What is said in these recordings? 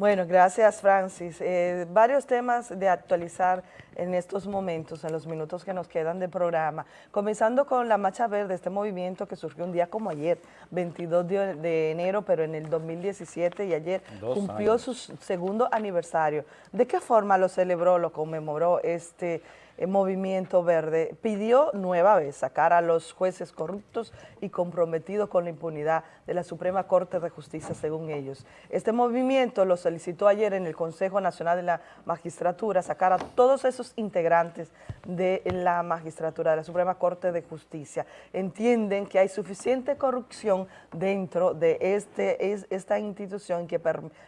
Bueno, gracias Francis. Eh, varios temas de actualizar en estos momentos, en los minutos que nos quedan de programa. Comenzando con la Marcha Verde, este movimiento que surgió un día como ayer, 22 de, enero, pero en el 2017 y ayer cumplió su segundo aniversario. ¿De qué forma lo celebró, lo conmemoró este el Movimiento Verde pidió nueva vez sacar a los jueces corruptos y comprometidos con la impunidad de la Suprema Corte de Justicia, según ellos. Este movimiento lo solicitó ayer en el Consejo Nacional de la Magistratura, sacar a todos esos integrantes de la magistratura, de la Suprema Corte de Justicia. Entienden que hay suficiente corrupción dentro de este, esta institución que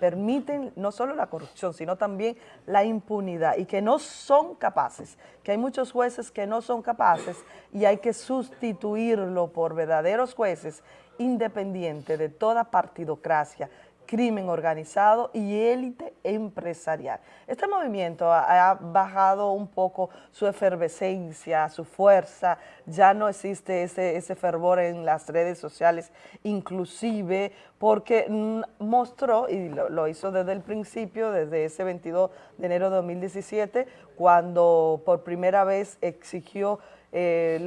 permiten no solo la corrupción, sino también la impunidad y que no son capaces que hay muchos jueces que no son capaces y hay que sustituirlo por verdaderos jueces independientes de toda partidocracia, crimen organizado y élite empresarial. Este movimiento ha, bajado un poco su efervescencia, su fuerza, ya no existe ese, ese fervor en las redes sociales, inclusive porque mostró, y lo, lo, hizo desde el principio, desde ese 22 de enero de 2017, cuando por primera vez exigió eh,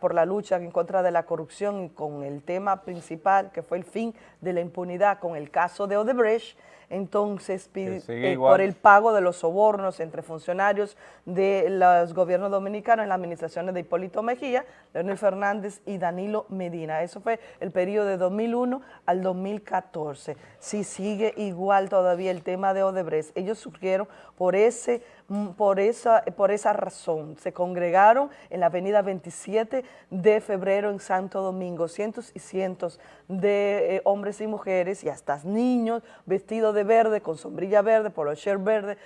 por la lucha en contra de la corrupción y con el tema principal que fue el fin de la impunidad con el caso de Odebrecht, entonces pide, eh, por el pago de los sobornos entre funcionarios de los gobiernos dominicanos en las administraciones de Hipólito Mejía, Leonel Fernández y Danilo Medina. Eso fue el periodo de 2001 al 2014. Si sigue igual todavía el tema de Odebrecht. Ellos surgieron por ese por esa, por esa razón. Se congregaron en la avenida 27 de febrero en Santo Domingo, cientos y cientos de eh, hombres y mujeres y hasta niños vestidos de verde, con sombrilla verde, polocher verde,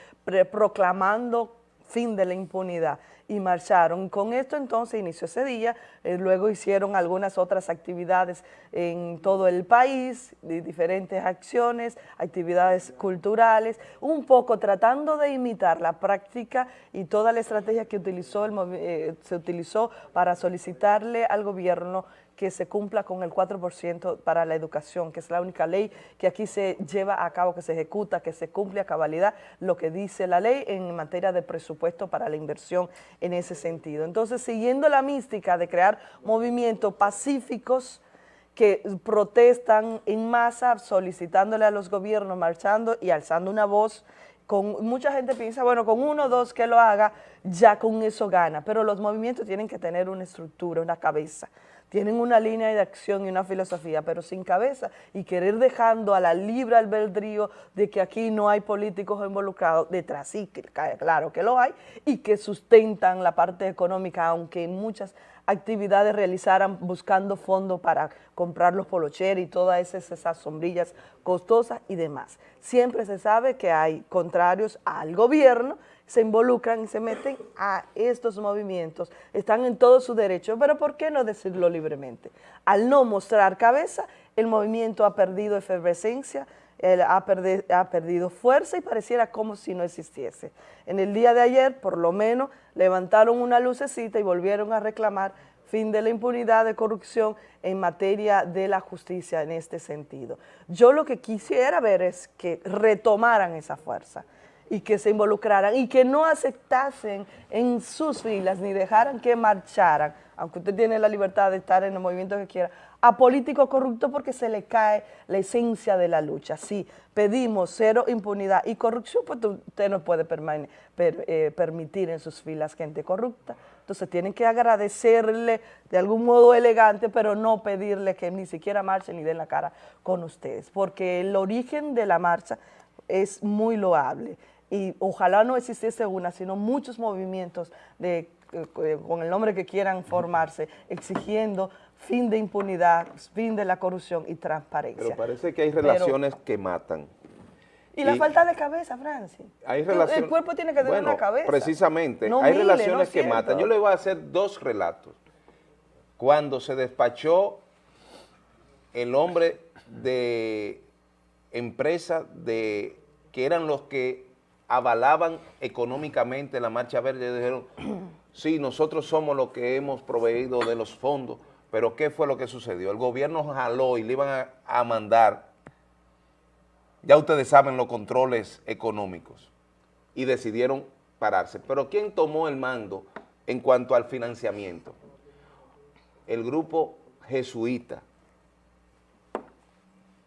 proclamando fin de la impunidad y marcharon. Con esto entonces inició ese día, eh, luego hicieron algunas otras actividades en todo el país, diferentes acciones, actividades culturales, un poco tratando de imitar la práctica y toda la estrategia que utilizó el, eh, se utilizó para solicitarle al gobierno que se cumpla con el 4% para la educación, que es la única ley que aquí se lleva a cabo, que se ejecuta, que se cumple a cabalidad lo que dice la ley en materia de presupuesto para la inversión en ese sentido. Entonces, siguiendo la mística de crear movimientos pacíficos, que protestan en masa solicitándole a los gobiernos, marchando y alzando una voz, con mucha gente piensa, bueno, con uno o dos que lo haga, ya con eso gana, pero los movimientos tienen que tener una estructura, una cabeza tienen una línea de acción y una filosofía, pero sin cabeza, y querer dejando a la libre albedrío de que aquí no hay políticos involucrados, detrás sí, claro que lo hay, y que sustentan la parte económica, aunque muchas actividades realizaran buscando fondos para comprar los polocheros y todas esas, sombrillas costosas y demás. Siempre se sabe que hay contrarios al gobierno, se involucran y se meten a estos movimientos, están en todo su derecho, pero ¿por qué no decirlo libremente? Al no mostrar cabeza, el movimiento ha perdido efervescencia, ha, ha, perdido fuerza y pareciera como si no existiese. En el día de ayer, por lo menos, levantaron una lucecita y volvieron a reclamar fin de la impunidad de corrupción en materia de la justicia en este sentido. Yo lo que quisiera ver es que retomaran esa fuerza y que se involucraran y que no aceptasen en sus filas ni dejaran que marcharan, aunque usted tiene la libertad de estar en el movimiento que quiera, a políticos corruptos porque se le cae la esencia de la lucha. Si pedimos cero impunidad y corrupción, pues usted no puede eh, permitir en sus filas gente corrupta. Entonces tienen que agradecerle de algún modo elegante, pero no pedirle que ni siquiera marchen ni den la cara con ustedes, porque el origen de la marcha es muy loable y ojalá no existiese una, sino muchos movimientos de, eh, con el nombre que quieran formarse, exigiendo fin de impunidad, fin de la corrupción y transparencia. Pero parece que hay relaciones que matan. Y, la falta de cabeza, Francis. Hay el cuerpo tiene que tener una cabeza. precisamente, hay relaciones que matan. Yo le voy a hacer dos relatos. Cuando se despachó el hombre de empresa de que eran los que avalaban económicamente la Marcha Verde, dijeron, sí, nosotros somos los que hemos proveído de los fondos, pero ¿qué fue lo que sucedió? El gobierno jaló y le iban a, mandar ya ustedes saben los controles económicos y decidieron pararse. Pero ¿quién tomó el mando en cuanto al financiamiento? El grupo jesuita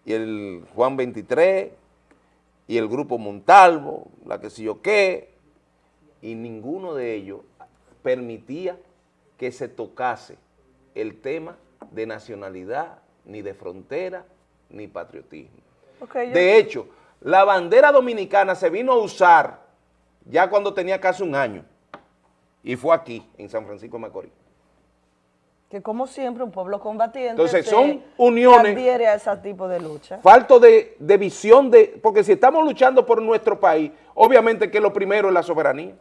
y el Juan 23 y el grupo Montalvo, la que sé yo qué, y ninguno de ellos permitía que se tocase el tema de nacionalidad, ni de frontera, ni patriotismo. de hecho, la bandera dominicana se vino a usar ya cuando tenía casi un año, y fue aquí, en San Francisco de Macorís. Que como siempre, un pueblo combatiente Entonces, son uniones, adhiere a ese tipo de lucha. Falto de, de visión, de porque si estamos luchando por nuestro país, obviamente que lo primero es la soberanía.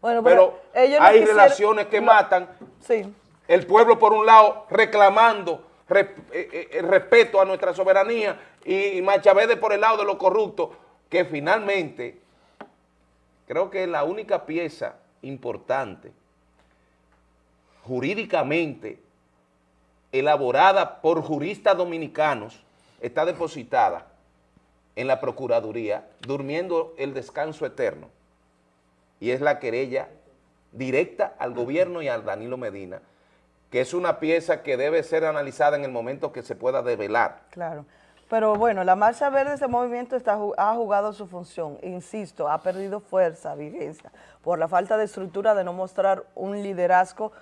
Bueno, pero, hay relaciones que matan. Sí. El pueblo, por un lado, reclamando eh, eh, el respeto a nuestra soberanía y Machavede por el lado de lo corrupto, que finalmente creo que es la única pieza importante jurídicamente elaborada por juristas dominicanos está depositada en la Procuraduría durmiendo el descanso eterno y es la querella directa al gobierno y al Danilo Medina, que es una pieza que debe ser analizada en el momento que se pueda develar. Claro. Pero bueno, la Marcha Verde, ese movimiento ha jugado su función, insisto, ha perdido fuerza, vigencia, por la falta de estructura de no mostrar un liderazgo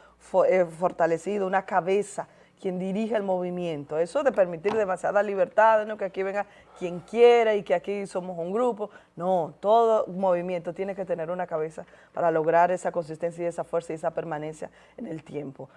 eh, fortalecido, una cabeza quien dirige el movimiento. Eso de permitir demasiada libertad, ¿no? que aquí venga quien quiera y que aquí somos un grupo. No, todo movimiento tiene que tener una cabeza para lograr esa consistencia y esa fuerza y esa permanencia en el tiempo.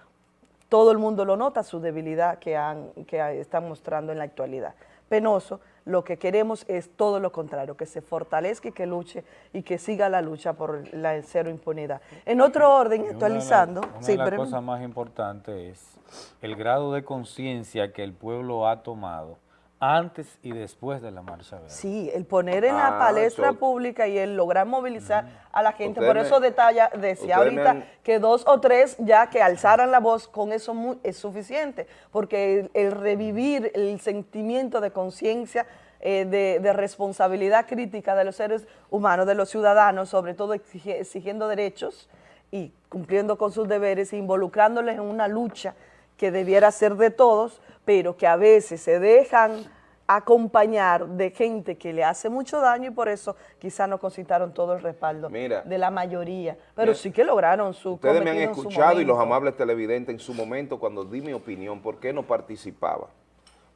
Todo el mundo lo nota, su debilidad que, han, que están mostrando en la actualidad. Penoso, lo que queremos es todo lo contrario, que se fortalezca y que luche y que siga la lucha por la cero impunidad. En otro orden, actualizando... Una de las cosas más importantes es el grado de conciencia que el pueblo ha tomado antes y después de la marcha verde. Sí, el poner en la ah, palestra pública y el lograr movilizar a la gente, por eso detalla, decía ahorita que dos o tres ya que alzaran la voz, con eso es suficiente, porque el, revivir el sentimiento de conciencia, eh, de, responsabilidad crítica de los seres humanos, de los ciudadanos, sobre todo exigiendo derechos y cumpliendo con sus deberes, involucrándoles en una lucha que debiera ser de todos, pero que a veces se dejan acompañar de gente que le hace mucho daño y por eso quizás no concitaron todo el respaldo de la mayoría, pero sí que lograron su Ustedes me han escuchado y los amables televidentes en su momento cuando di mi opinión, ¿por qué no participaba?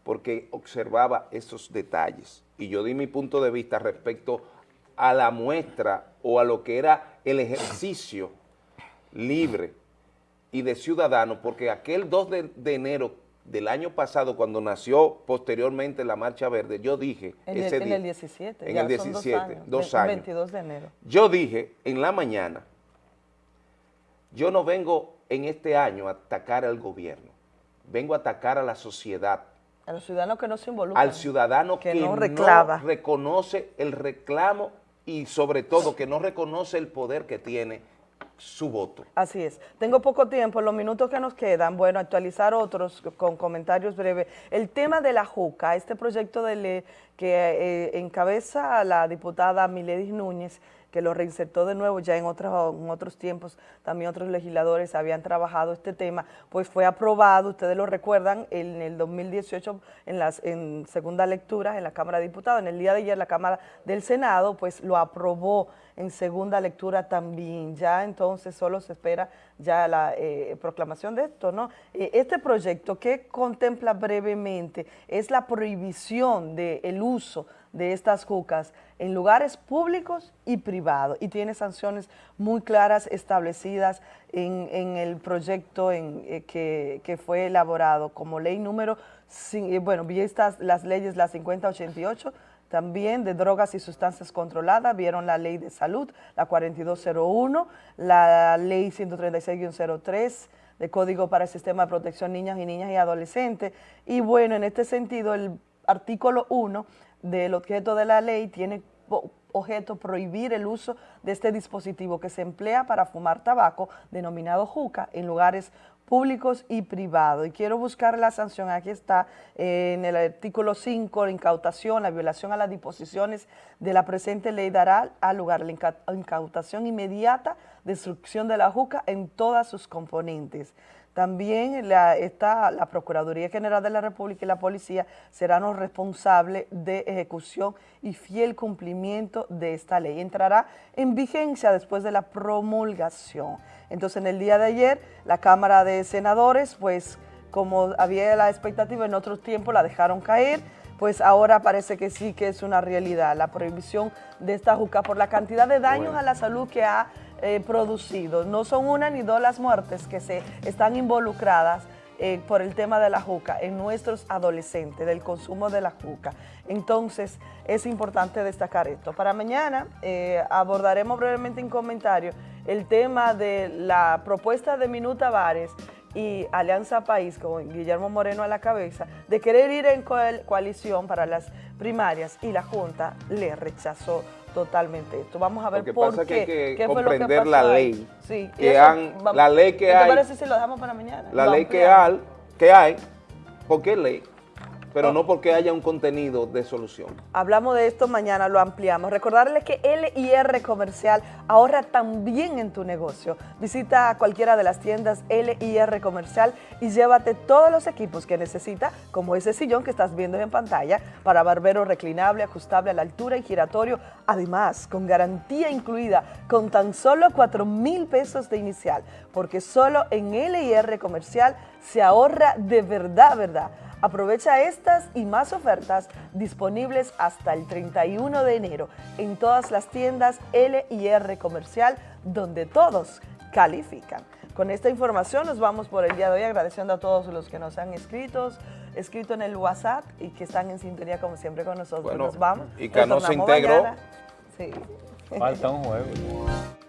Porque observaba esos detalles. Y yo di mi punto de vista respecto a la muestra o a lo que era el ejercicio libre y de ciudadanos, porque aquel 2 de, enero del año pasado, cuando nació posteriormente la Marcha Verde, yo dije... En, ese el, en el 17. En el 17, dos años. 22 de enero. Yo dije en la mañana, yo no vengo en este año a atacar al gobierno, vengo a atacar a la sociedad. A los ciudadanos que no se involucran. Al ciudadano que, no, no reconoce el reclamo y sobre todo que no reconoce el poder que tiene su voto. Así es. Tengo poco tiempo, los minutos que nos quedan, bueno, actualizar otros con comentarios breves. El tema de la JUCA, este proyecto de ley que eh, encabeza la diputada Miledis Núñez, que lo reinsertó de nuevo ya en otros, otros tiempos, también otros legisladores habían trabajado este tema, pues fue aprobado, ustedes lo recuerdan, en el 2018 en, las, en segunda lectura en la Cámara de Diputados, en el día de ayer la Cámara del Senado, pues lo aprobó en segunda lectura también, ya entonces solo se espera ya la eh, proclamación de esto, ¿no? Eh, este proyecto que contempla brevemente es la prohibición del uso de estas jucas en lugares públicos y privados y tiene sanciones muy claras establecidas en, el proyecto en, eh, que, fue elaborado como ley número, eh, bueno, estas las leyes, la 5088, también de drogas y sustancias controladas, vieron la ley de salud, la 4201, la ley 136-03, de Código para el Sistema de Protección Niñas y Niñas y Adolescentes. Y bueno, en este sentido, el artículo 1 del objeto de la ley tiene objeto prohibir el uso de este dispositivo que se emplea para fumar tabaco, denominado juca, en lugares públicos y privados. Y quiero buscar la sanción, aquí está, en el artículo 5, la incautación, la violación a las disposiciones de la presente ley dará al lugar la incautación inmediata, destrucción de la juca en todas sus componentes. También la, está, la Procuraduría General de la República y la Policía serán los responsables de ejecución y fiel cumplimiento de esta ley. Entrará en vigencia después de la promulgación. Entonces, en el día de ayer, la Cámara de Senadores, pues, como había la expectativa en otros tiempos, la dejaron caer, pues ahora parece que sí que es una realidad la prohibición de esta juca por la cantidad de daños a la salud que ha eh, producido. No son una ni dos las muertes que se están involucradas eh, por el tema de la juca en nuestros adolescentes, del consumo de la juca. Entonces, es importante destacar esto. Para mañana eh, abordaremos brevemente en comentario el tema de la propuesta de Minuta Vares y Alianza País, con Guillermo Moreno a la cabeza, de querer ir en coalición para las primarias y la Junta le rechazó totalmente esto. Vamos a ver por pasa qué. Que hay que comprender la ley. Sí. Que han, la ley que hay. ¿Qué te parece si lo dejamos para mañana? La ley que hay, que hay, ¿por qué ley? Pero no porque haya un contenido de solución. Hablamos de esto mañana, lo ampliamos. Recordarles que LIR Comercial ahorra también en tu negocio. Visita cualquiera de las tiendas LIR Comercial y llévate todos los equipos que necesita, como ese sillón que estás viendo en pantalla, para barbero reclinable, ajustable a la altura y giratorio. Además, con garantía incluida, con tan solo 4 mil pesos de inicial, porque solo en LIR Comercial se ahorra de verdad, verdad. Aprovecha estas y más ofertas disponibles hasta el 31 de enero en todas las tiendas L y R comercial donde todos califican. Con esta información nos vamos por el día de hoy agradeciendo a todos los que nos han escrito, escrito en el WhatsApp y que están en sintonía como siempre con nosotros. nos vamos. Y que no se integró. Sí. Falta un juego.